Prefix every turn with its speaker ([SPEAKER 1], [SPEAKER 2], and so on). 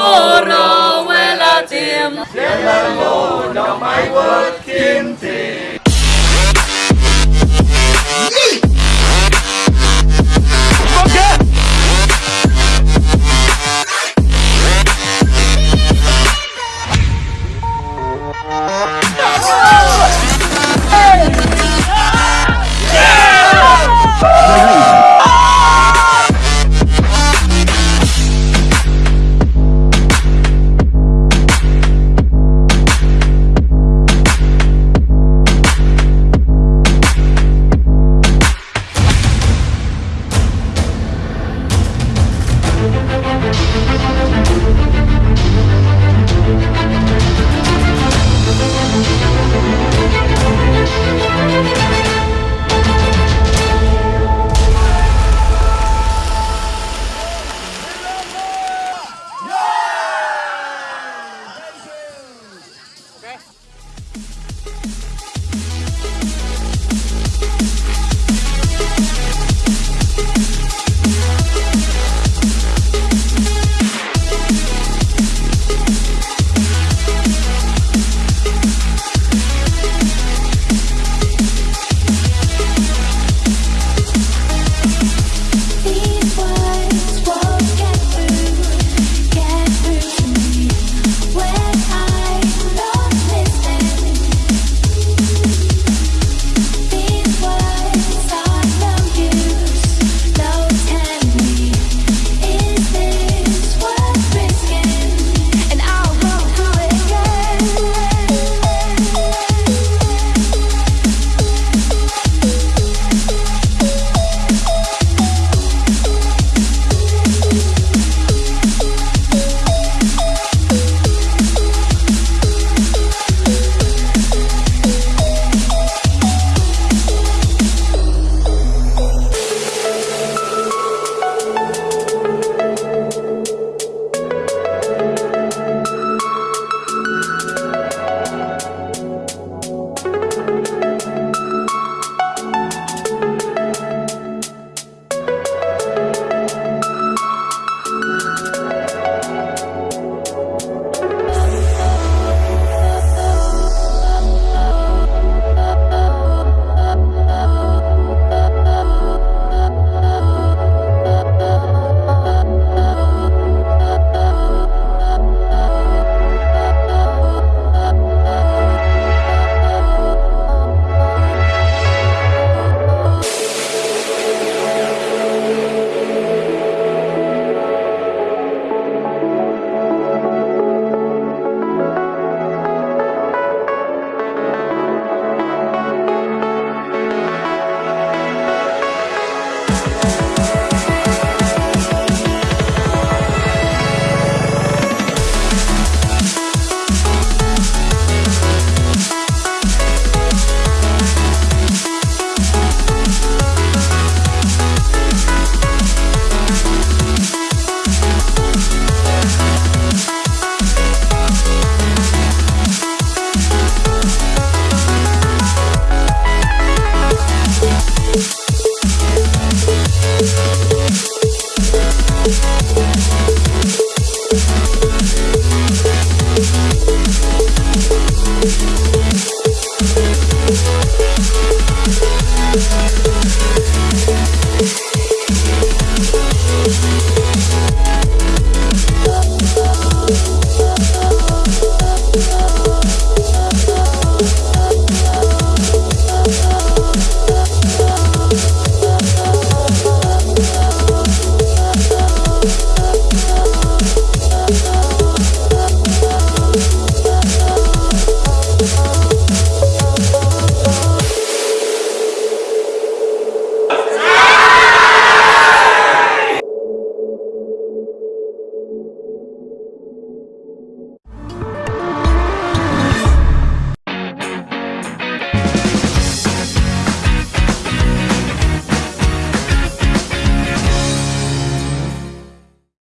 [SPEAKER 1] moro wel a dim. Lle'n mawr, no We'll be right back. Thank you